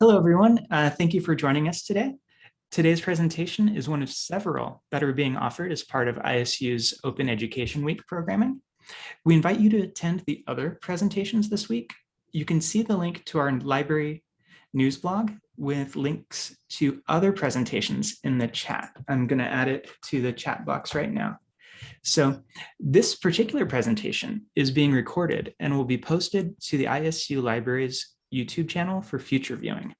Hello, everyone. Uh, thank you for joining us today. Today's presentation is one of several that are being offered as part of ISU's Open Education Week programming. We invite you to attend the other presentations this week. You can see the link to our library news blog with links to other presentations in the chat. I'm going to add it to the chat box right now. So this particular presentation is being recorded and will be posted to the ISU Libraries YouTube channel for future viewing.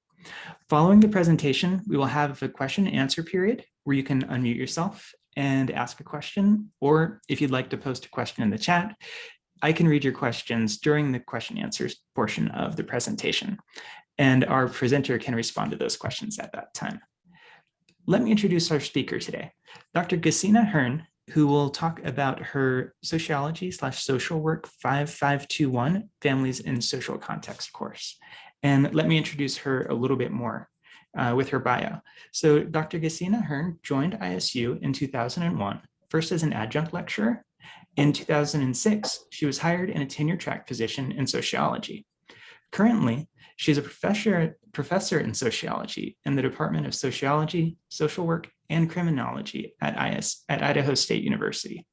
Following the presentation, we will have a question and answer period where you can unmute yourself and ask a question, or if you'd like to post a question in the chat, I can read your questions during the question answers portion of the presentation, and our presenter can respond to those questions at that time. Let me introduce our speaker today, Dr. Gesine Hearn, who will talk about her sociology slash social work 5521 families in social context course. And let me introduce her a little bit more uh, with her bio. So Dr. Gesine Hearn joined ISU in 2001, first as an adjunct lecturer. In 2006, she was hired in a tenure track position in sociology. Currently, she's a professor, professor in sociology in the Department of Sociology, Social Work, and Criminology at, IS, at Idaho State University.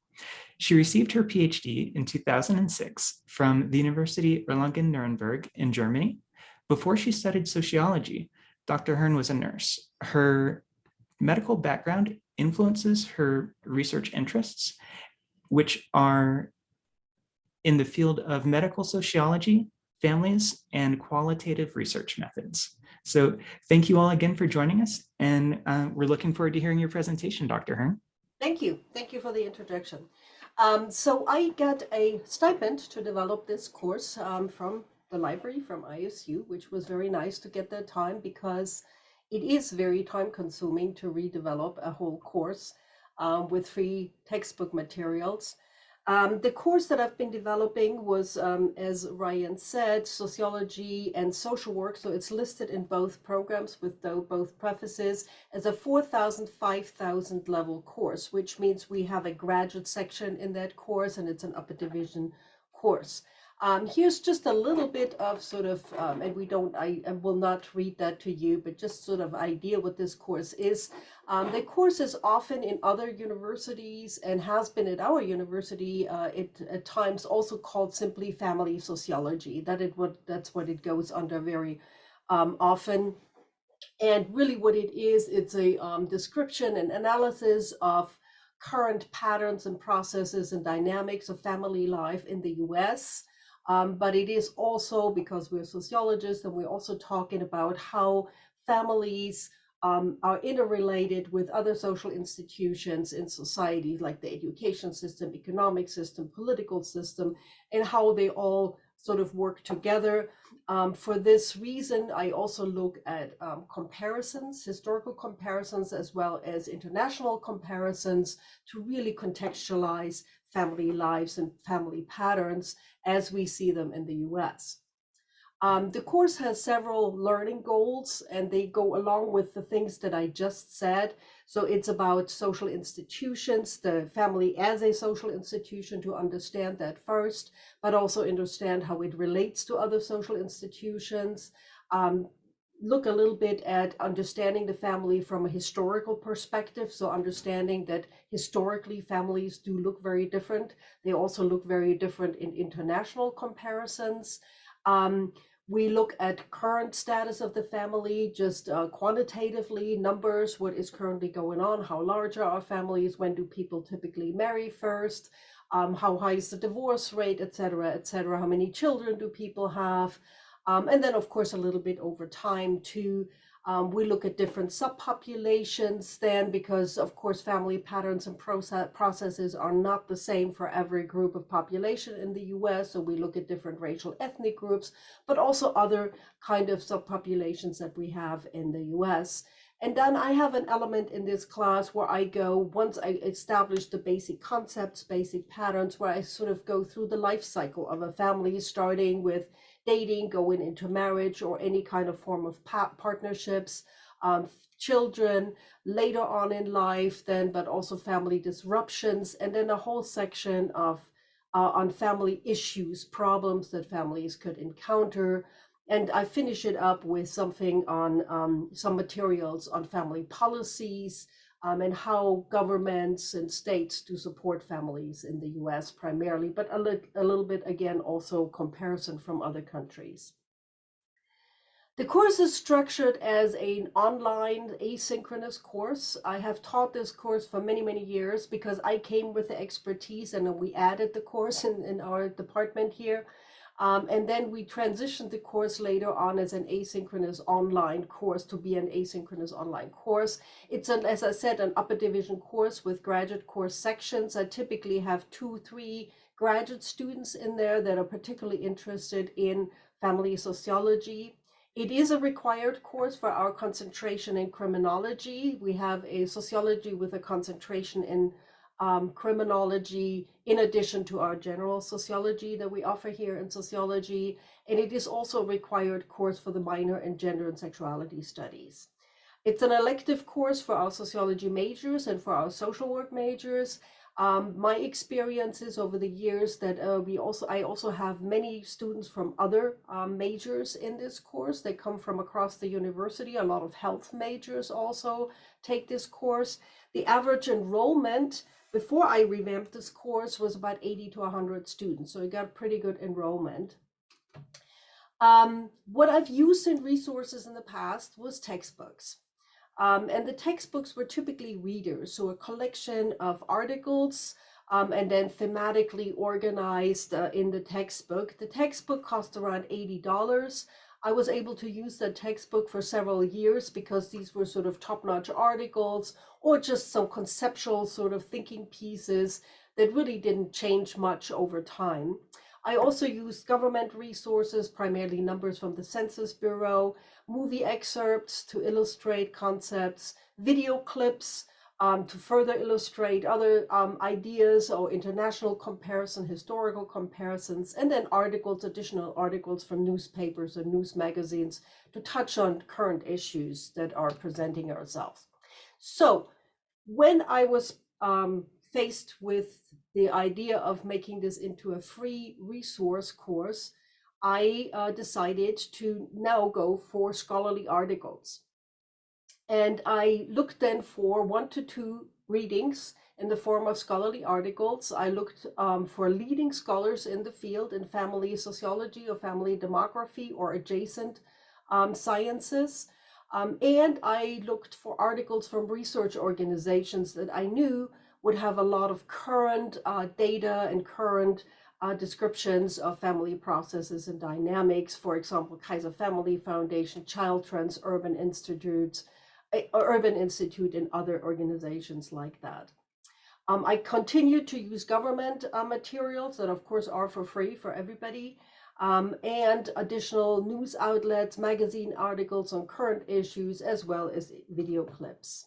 She received her PhD in 2006 from the University Erlangen-Nuremberg in Germany. Before she studied sociology, Dr. Hearn was a nurse. Her medical background influences her research interests, which are in the field of medical sociology, families, and qualitative research methods. So thank you all again for joining us, and uh, we're looking forward to hearing your presentation, Dr. Hearn. Thank you. Thank you for the introduction. Um, so I got a stipend to develop this course um, from the library, from ISU, which was very nice to get that time because it is very time consuming to redevelop a whole course um, with free textbook materials. Um, the course that I've been developing was, um, as Ryan said, sociology and social work. So it's listed in both programs with both prefaces as a 4,000, 5,000 level course, which means we have a graduate section in that course and it's an upper division course. Um, here's just a little bit of sort of, um, and we don't, I, will not read that to you, but just sort of idea what this course is. Um, the course is often in other universities and has been at our university uh, it, at times also called simply family sociology. That it what that's what it goes under very um, often. And really what it is, it's a um, description and analysis of current patterns and processes and dynamics of family life in the US. Um, but it is also because we're sociologists and we're also talking about how families um, are interrelated with other social institutions in society, like the education system, economic system, political system, and how they all sort of work together. Um, for this reason, I also look at um, comparisons, historical comparisons, as well as international comparisons to really contextualize family lives and family patterns as we see them in the US. Um, the course has several learning goals and they go along with the things that I just said. So it's about social institutions, the family as a social institution to understand that first, but also understand how it relates to other social institutions, um, look a little bit at understanding the family from a historical perspective. So understanding that historically families do look very different. They also look very different in international comparisons. Um, we look at current status of the family, just uh, quantitatively, numbers, what is currently going on, how large are our families, when do people typically marry first, um, how high is the divorce rate, et cetera, et cetera, how many children do people have, um, and then, of course, a little bit over time too. Um, we look at different subpopulations then because, of course, family patterns and process processes are not the same for every group of population in the US. So we look at different racial ethnic groups, but also other kind of subpopulations that we have in the US. And then I have an element in this class where I go, once I establish the basic concepts, basic patterns, where I sort of go through the life cycle of a family, starting with dating, going into marriage or any kind of form of partnerships, um, children later on in life then, but also family disruptions, and then a whole section of uh, on family issues, problems that families could encounter, and I finish it up with something on um, some materials on family policies um, and how governments and states do support families in the US primarily, but a, li a little bit again also comparison from other countries. The course is structured as an online asynchronous course. I have taught this course for many, many years because I came with the expertise and we added the course in, in our department here. Um, and then we transitioned the course later on as an asynchronous online course to be an asynchronous online course. It's, an, as I said, an upper division course with graduate course sections. I typically have two, three graduate students in there that are particularly interested in family sociology it is a required course for our concentration in criminology. We have a sociology with a concentration in um, criminology in addition to our general sociology that we offer here in sociology. And it is also a required course for the minor in gender and sexuality studies. It's an elective course for our sociology majors and for our social work majors. Um, my experiences over the years that uh, we also, I also have many students from other um, majors in this course. They come from across the university. A lot of health majors also take this course. The average enrollment before I revamped this course was about 80 to 100 students. So I got pretty good enrollment. Um, what I've used in resources in the past was textbooks. Um, and the textbooks were typically readers, so a collection of articles um, and then thematically organized uh, in the textbook. The textbook cost around $80. I was able to use that textbook for several years because these were sort of top-notch articles or just some conceptual sort of thinking pieces that really didn't change much over time. I also used government resources, primarily numbers from the Census Bureau, movie excerpts to illustrate concepts, video clips um, to further illustrate other um, ideas or international comparison, historical comparisons, and then articles, additional articles from newspapers and news magazines to touch on current issues that are presenting ourselves. So when I was um, faced with the idea of making this into a free resource course, I uh, decided to now go for scholarly articles. And I looked then for one to two readings in the form of scholarly articles. I looked um, for leading scholars in the field in family sociology or family demography or adjacent um, sciences. Um, and I looked for articles from research organizations that I knew would have a lot of current uh, data and current uh, descriptions of family processes and dynamics. For example, Kaiser Family Foundation, Child Trends, Urban Institutes, Urban Institute, and other organizations like that. Um, I continue to use government uh, materials that of course are for free for everybody. Um, and additional news outlets, magazine articles on current issues, as well as video clips.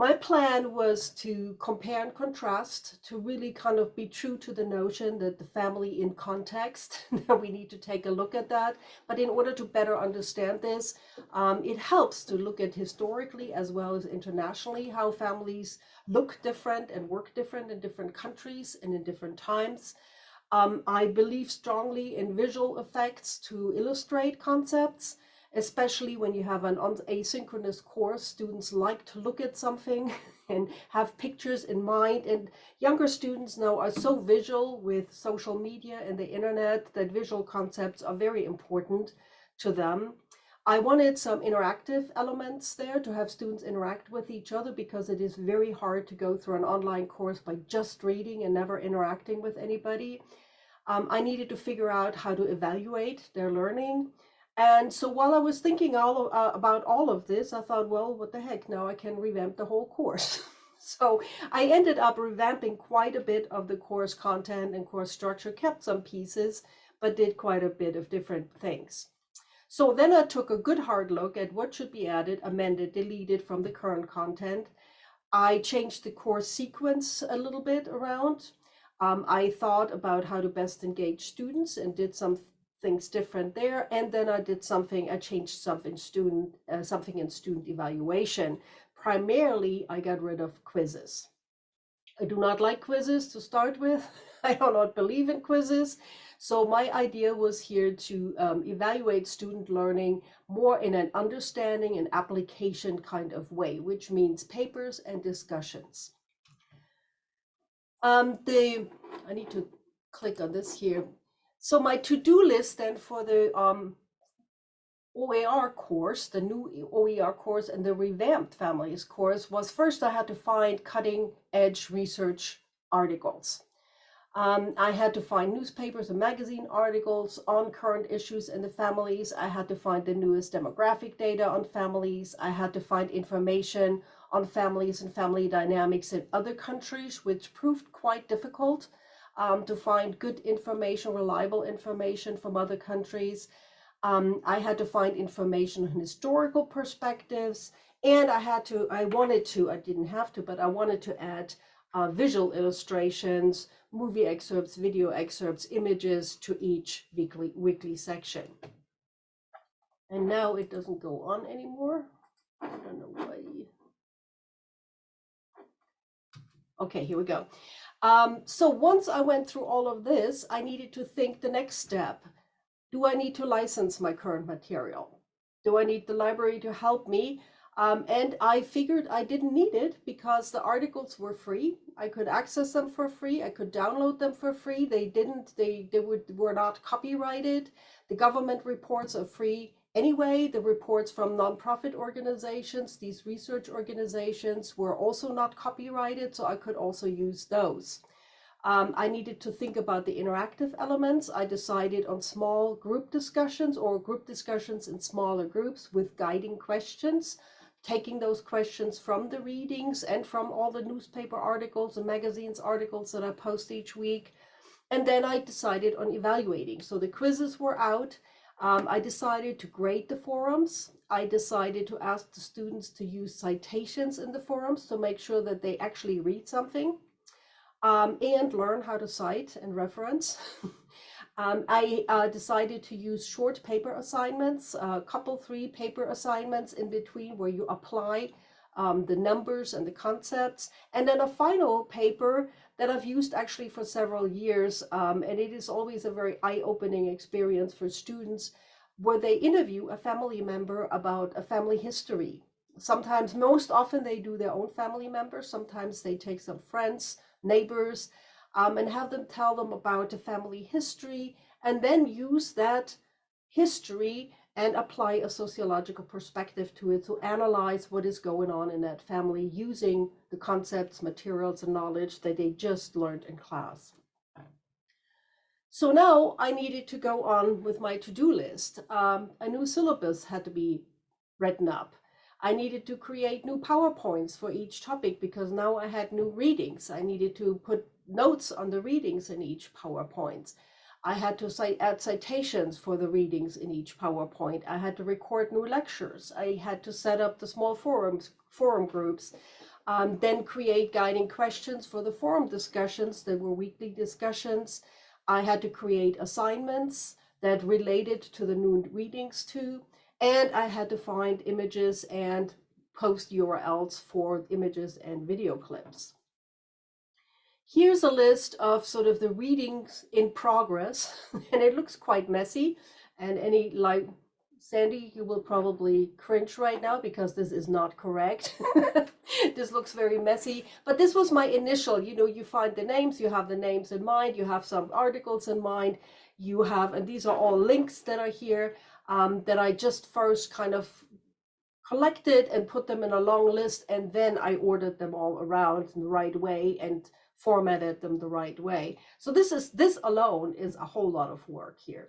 My plan was to compare and contrast, to really kind of be true to the notion that the family in context, we need to take a look at that. But in order to better understand this, um, it helps to look at historically as well as internationally how families look different and work different in different countries and in different times. Um, I believe strongly in visual effects to illustrate concepts especially when you have an asynchronous course, students like to look at something and have pictures in mind. And younger students now are so visual with social media and the internet that visual concepts are very important to them. I wanted some interactive elements there to have students interact with each other because it is very hard to go through an online course by just reading and never interacting with anybody. Um, I needed to figure out how to evaluate their learning. And so while I was thinking all of, uh, about all of this, I thought, well, what the heck, now I can revamp the whole course. so I ended up revamping quite a bit of the course content and course structure, kept some pieces, but did quite a bit of different things. So then I took a good hard look at what should be added, amended, deleted from the current content. I changed the course sequence a little bit around. Um, I thought about how to best engage students and did some things different there. And then I did something, I changed something student, uh, something in student evaluation. Primarily, I got rid of quizzes. I do not like quizzes to start with. I do not believe in quizzes. So my idea was here to um, evaluate student learning more in an understanding and application kind of way, which means papers and discussions. Um, the I need to click on this here. So my to-do list then for the um, OER course, the new OER course and the revamped families course was first I had to find cutting edge research articles. Um, I had to find newspapers and magazine articles on current issues in the families. I had to find the newest demographic data on families. I had to find information on families and family dynamics in other countries, which proved quite difficult um, to find good information, reliable information from other countries. Um, I had to find information on historical perspectives, and I had to, I wanted to, I didn't have to, but I wanted to add uh, visual illustrations, movie excerpts, video excerpts, images to each weekly, weekly section. And now it doesn't go on anymore. I don't know why. Okay, here we go. Um, so once I went through all of this, I needed to think the next step. Do I need to license my current material? Do I need the library to help me? Um, and I figured I didn't need it because the articles were free. I could access them for free. I could download them for free. They didn't, they, they would, were not copyrighted. The government reports are free anyway. The reports from nonprofit organizations, these research organizations were also not copyrighted. So I could also use those. Um, I needed to think about the interactive elements. I decided on small group discussions or group discussions in smaller groups with guiding questions taking those questions from the readings and from all the newspaper articles and magazines articles that I post each week. And then I decided on evaluating. So the quizzes were out. Um, I decided to grade the forums. I decided to ask the students to use citations in the forums to make sure that they actually read something um, and learn how to cite and reference. Um, I uh, decided to use short paper assignments, a couple three paper assignments in between where you apply um, the numbers and the concepts, and then a final paper that I've used actually for several years, um, and it is always a very eye-opening experience for students where they interview a family member about a family history. Sometimes, most often they do their own family members, sometimes they take some friends, neighbors, um, and have them tell them about the family history and then use that history and apply a sociological perspective to it to analyze what is going on in that family using the concepts, materials, and knowledge that they just learned in class. So now I needed to go on with my to-do list. Um, a new syllabus had to be written up. I needed to create new PowerPoints for each topic because now I had new readings. I needed to put notes on the readings in each PowerPoint. I had to cite, add citations for the readings in each PowerPoint. I had to record new lectures. I had to set up the small forums, forum groups, um, then create guiding questions for the forum discussions. There were weekly discussions. I had to create assignments that related to the new readings too. And I had to find images and post URLs for images and video clips. Here's a list of sort of the readings in progress, and it looks quite messy. And any like Sandy, you will probably cringe right now because this is not correct. this looks very messy, but this was my initial, you know, you find the names, you have the names in mind, you have some articles in mind, you have, and these are all links that are here um, that I just first kind of collected and put them in a long list, and then I ordered them all around in the right way and formatted them the right way. So this is this alone is a whole lot of work here.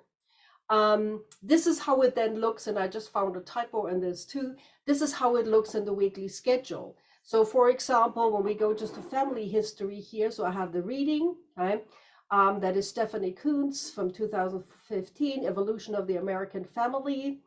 Um, this is how it then looks, and I just found a typo in this too. This is how it looks in the weekly schedule. So for example, when we go just to family history here, so I have the reading, right? Um, that is Stephanie Coontz from 2015, Evolution of the American Family.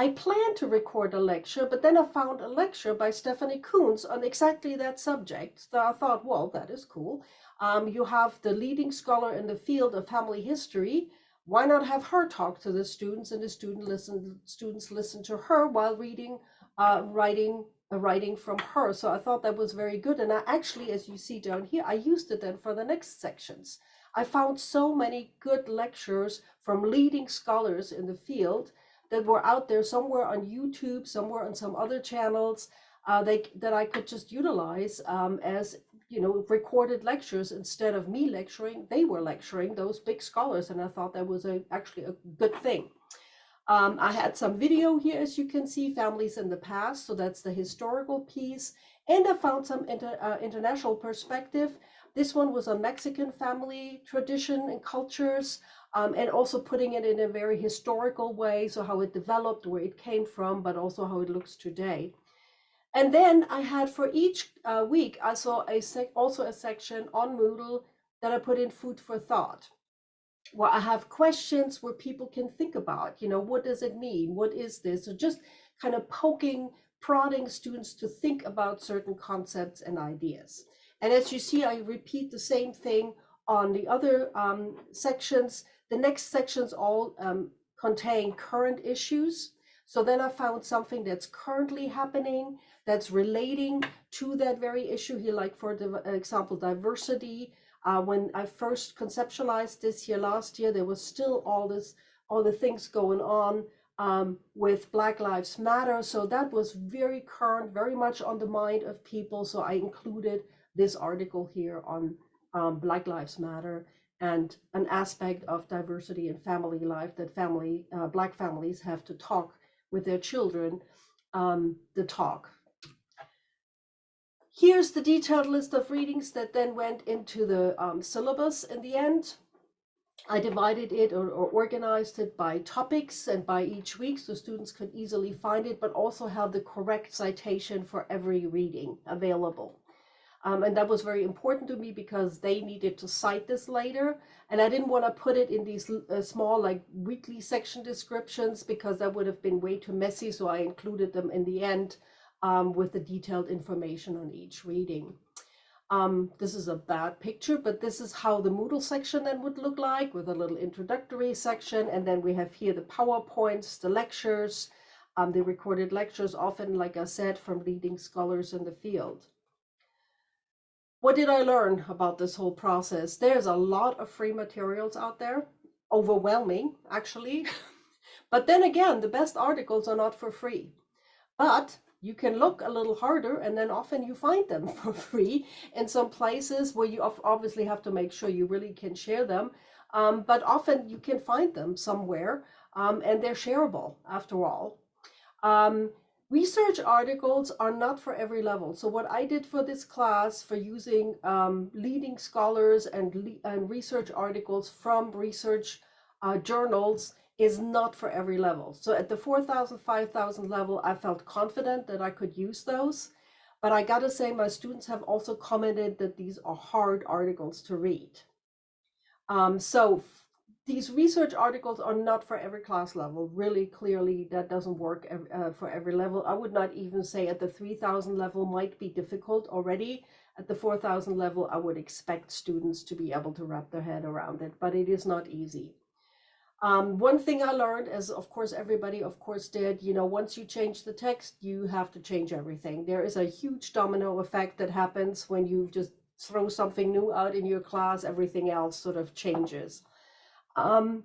I planned to record a lecture, but then I found a lecture by Stephanie Coontz on exactly that subject. So I thought, well, that is cool. Um, you have the leading scholar in the field of family history. Why not have her talk to the students and the student listen, students listen to her while reading, uh, writing a writing from her. So I thought that was very good. And I actually, as you see down here, I used it then for the next sections. I found so many good lectures from leading scholars in the field that were out there somewhere on YouTube, somewhere on some other channels uh, they, that I could just utilize um, as you know recorded lectures instead of me lecturing. They were lecturing those big scholars, and I thought that was a, actually a good thing. Um, I had some video here, as you can see, families in the past. So that's the historical piece. And I found some inter, uh, international perspective. This one was on Mexican family tradition and cultures, um, and also putting it in a very historical way. So how it developed, where it came from, but also how it looks today. And then I had for each uh, week, I saw a also a section on Moodle that I put in food for thought where I have questions where people can think about, you know, what does it mean? What is this? So just kind of poking, prodding students to think about certain concepts and ideas. And as you see, I repeat the same thing on the other um, sections. The next sections all um, contain current issues. So then I found something that's currently happening that's relating to that very issue here, like for the example, diversity, uh, when I first conceptualized this here last year, there was still all this, all the things going on um, with Black Lives Matter. So that was very current, very much on the mind of people. So I included this article here on um, Black Lives Matter and an aspect of diversity in family life that family, uh, Black families have to talk with their children, um, the talk Here's the detailed list of readings that then went into the um, syllabus in the end. I divided it or, or, organized it by topics and by each week so students could easily find it, but also have the correct citation for every reading available. Um, and that was very important to me because they needed to cite this later. And I didn't want to put it in these uh, small like weekly section descriptions because that would have been way too messy. So I included them in the end um, with the detailed information on each reading. Um, this is a bad picture, but this is how the Moodle section then would look like with a little introductory section. And then we have here the PowerPoints, the lectures, um, the recorded lectures, often, like I said, from leading scholars in the field. What did I learn about this whole process? There's a lot of free materials out there, overwhelming, actually. but then again, the best articles are not for free. But you can look a little harder and then often you find them for free in some places where you obviously have to make sure you really can share them. Um, but often you can find them somewhere um, and they're shareable after all. Um, research articles are not for every level. So what I did for this class for using um, leading scholars and, and research articles from research uh, journals is not for every level. So at the 4,000, 5,000 level, I felt confident that I could use those. But I gotta say, my students have also commented that these are hard articles to read. Um, so these research articles are not for every class level. Really clearly, that doesn't work uh, for every level. I would not even say at the 3,000 level might be difficult already. At the 4,000 level, I would expect students to be able to wrap their head around it, but it is not easy. Um, one thing I learned, as of course everybody of course did, you know, once you change the text, you have to change everything. There is a huge domino effect that happens when you just throw something new out in your class, everything else sort of changes. Um,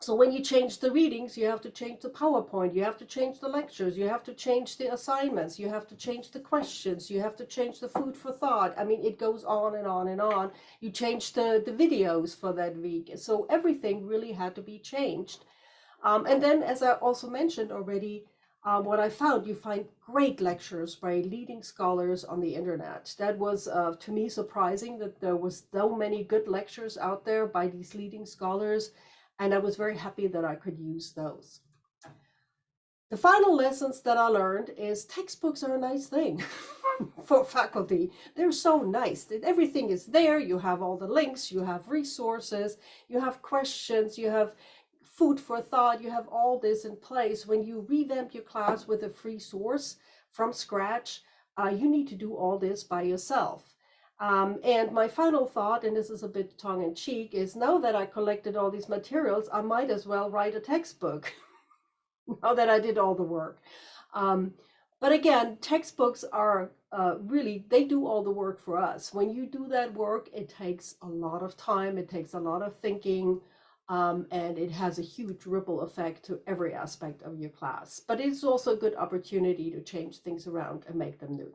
so when you change the readings, you have to change the PowerPoint, you have to change the lectures, you have to change the assignments, you have to change the questions, you have to change the food for thought. I mean, it goes on and on and on. You change the, the videos for that week. So everything really had to be changed. Um, and then, as I also mentioned already, uh, what I found, you find great lectures by leading scholars on the internet. That was, uh, to me, surprising that there was so many good lectures out there by these leading scholars and I was very happy that I could use those. The final lessons that I learned is textbooks are a nice thing for faculty. They're so nice. Everything is there. You have all the links, you have resources, you have questions, you have food for thought, you have all this in place. When you revamp your class with a free source from scratch, uh, you need to do all this by yourself. Um, and my final thought, and this is a bit tongue in cheek, is now that I collected all these materials, I might as well write a textbook now that I did all the work. Um, But again, textbooks are uh, really, they do all the work for us. When you do that work, it takes a lot of time, it takes a lot of thinking, um, and it has a huge ripple effect to every aspect of your class. But it's also a good opportunity to change things around and make them new.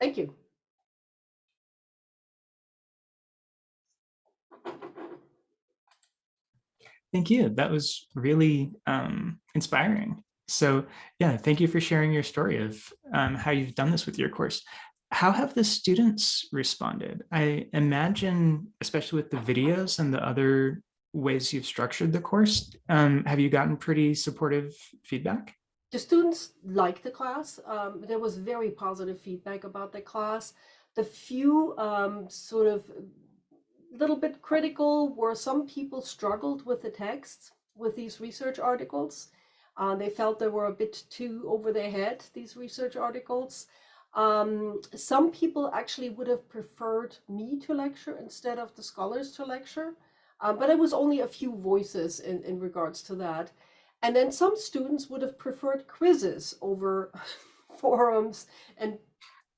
Thank you. Thank you. That was really um, inspiring. So yeah, thank you for sharing your story of um, how you've done this with your course. How have the students responded? I imagine, especially with the videos and the other ways you've structured the course, um, have you gotten pretty supportive feedback? The students liked the class. Um, there was very positive feedback about the class. The few um, sort of little bit critical were some people struggled with the texts with these research articles. Uh, they felt they were a bit too over their head, these research articles. Um, some people actually would have preferred me to lecture instead of the scholars to lecture, uh, but it was only a few voices in, in regards to that. And then some students would have preferred quizzes over forums and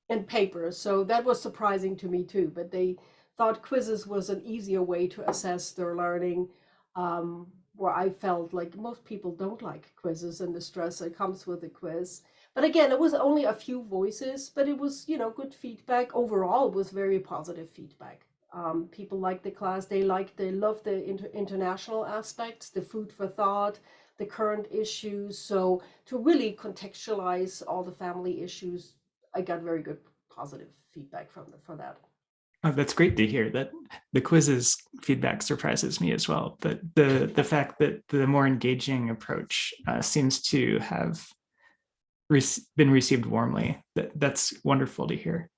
and papers. So that was surprising to me too, but they thought quizzes was an easier way to assess their learning. Um, where I felt like most people don't like quizzes and the stress that comes with a quiz. But again, it was only a few voices, but it was, you know, good feedback. Overall, was very positive feedback. Um, people like the class. They like, they love the inter international aspects, the food for thought, the current issues. So to really contextualize all the family issues, I got very good positive feedback from the, for that. Oh, that's great to hear that the quizzes feedback surprises me as well. But the the fact that the more engaging approach uh, seems to have been received warmly, that that's wonderful to hear.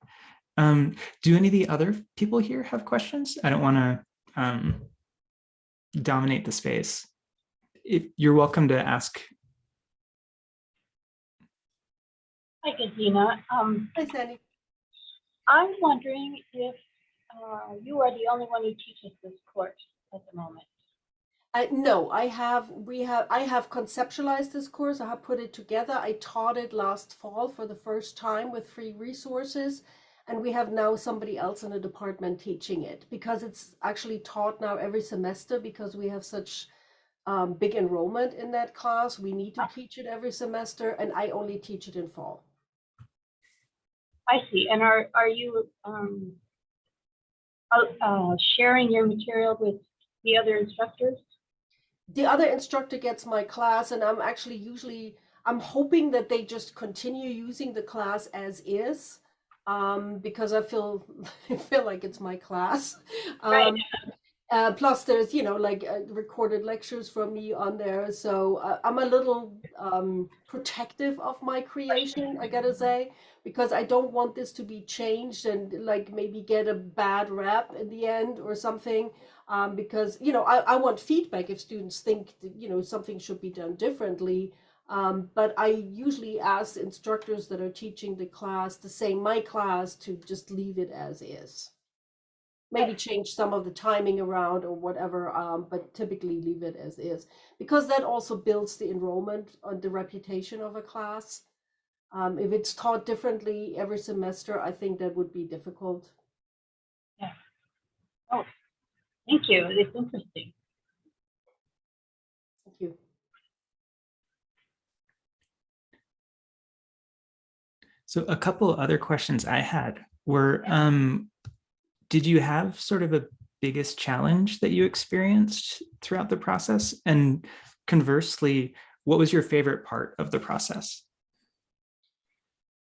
Um, do any of the other people here have questions? I don't want to um, dominate the space. If you're welcome to ask. Hi, Gesine. Um, Hi, Sandy. I'm wondering if uh, you are the only one who teaches this course at the moment. Uh, no, I have, we have, I have conceptualized this course. I have put it together. I taught it last fall for the first time with free resources. And we have now somebody else in the department teaching it because it's actually taught now every semester because we have such um, big enrollment in that class. We need to teach it every semester and I only teach it in fall. I see. And are, are you um, uh, sharing your material with the other instructors? The other instructor gets my class and I'm actually usually, I'm hoping that they just continue using the class as is um, because I feel, I feel like it's my class. Um, Right. Uh, plus there's, you know, like uh, recorded lectures from me on there. So uh, I'm a little um, protective of my creation, I gotta say, because I don't want this to be changed and like maybe get a bad rap in the end or something. Um, because, you know, I, I want feedback if students think, that, you know, something should be done differently. Um, but I usually ask instructors that are teaching the class to say my class to just leave it as is maybe change some of the timing around or whatever, um, but typically leave it as is because that also builds the enrollment on the reputation of a class. Um, if it's taught differently every semester, I think that would be difficult. Yeah. Oh, thank you. It's interesting. Thank you. So a couple other questions I had were, um, did you have sort of a biggest challenge that you experienced throughout the process? And conversely, what was your favorite part of the process?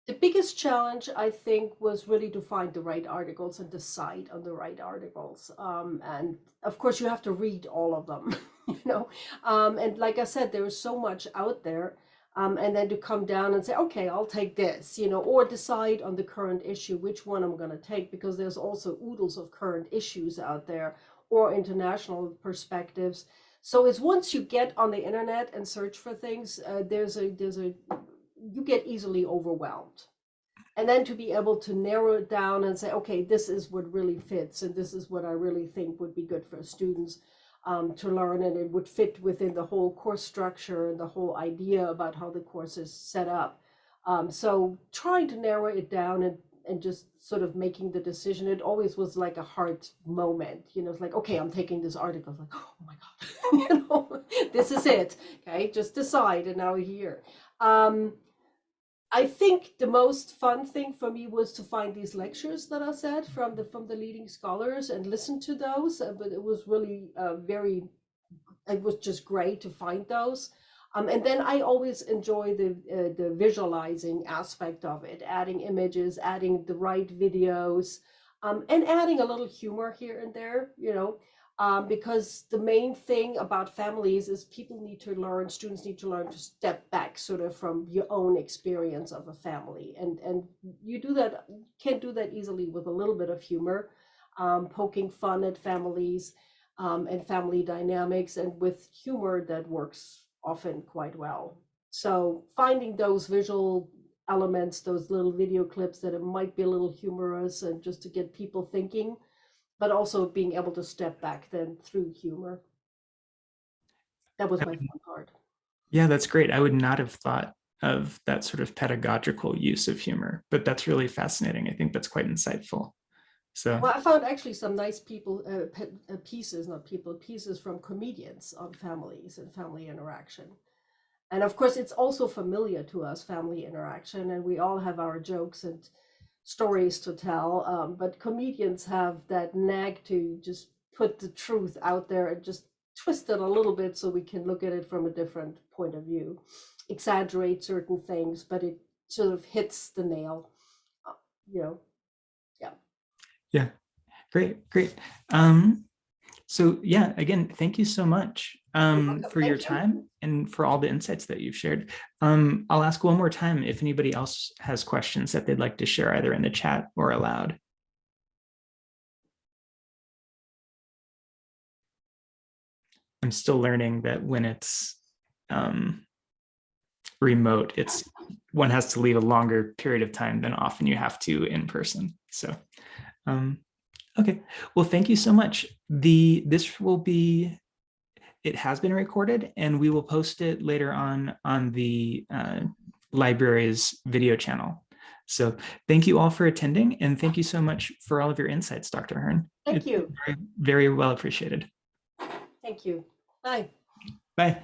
The biggest challenge, I think, was really to find the right articles and decide on the right articles. Um, and of course, you have to read all of them, you know. Um, and like I said, there is so much out there. Um, and then to come down and say, okay, I'll take this, you know, or decide on the current issue, which one I'm going to take, because there's also oodles of current issues out there or international perspectives. So it's once you get on the internet and search for things, uh, there's a there's a you get easily overwhelmed. And then to be able to narrow it down and say, okay, this is what really fits, and this is what I really think would be good for students um, to learn, and it would fit within the whole course structure and the whole idea about how the course is set up. Um, so trying to narrow it down and, and just sort of making the decision, it always was like a hard moment. You know, it's like, okay, I'm taking this article. Like, oh my God, you know, this is it. Okay, just decide and now we're here. Um, I think the most fun thing for me was to find these lectures that I said from the from the leading scholars and listen to those. uh, But it was really uh, very, it was just great to find those. Um, and then I always enjoy the uh, the visualizing aspect of it, adding images, adding the right videos, um, and adding a little humor here and there. You know, um, because the main thing about families is people need to learn, students need to learn to step back sort of from your own experience of a family. And, and you do that, can't do that easily with a little bit of humor, um, poking fun at families um, and family dynamics. And with humor, that works often quite well. So finding those visual elements, those little video clips that it might be a little humorous and just to get people thinking but also being able to step back then through humor. That was my fun part. Yeah, that's great. I would not have thought of that sort of pedagogical use of humor, but that's really fascinating. I think that's quite insightful. So Well, I found actually some nice people uh, uh, pieces, not people pieces from comedians on families and family interaction. And of course, it's also familiar to us, family interaction, and we all have our jokes and stories to tell. Um, but comedians have that knack to just put the truth out there and just twist it a little bit so we can look at it from a different point of view, exaggerate certain things, but it sort of hits the nail. uh, You know, yeah. yeah, great, great. Um, so yeah, again, thank you so much um, for your time and for all the insights that you've shared. Um, I'll ask one more time if anybody else has questions that they'd like to share either in the chat or aloud. I'm still learning that when it's um, remote, it's one has to leave a longer period of time than often you have to in person. So, um, okay. Well, thank you so much. The this will be it has been recorded and we will post it later on on the uh, library's video channel. So thank you all for attending and thank you so much for all of your insights, Dr. Hearn. thank It's you. Very, very well appreciated. Thank you. Bye. Bye.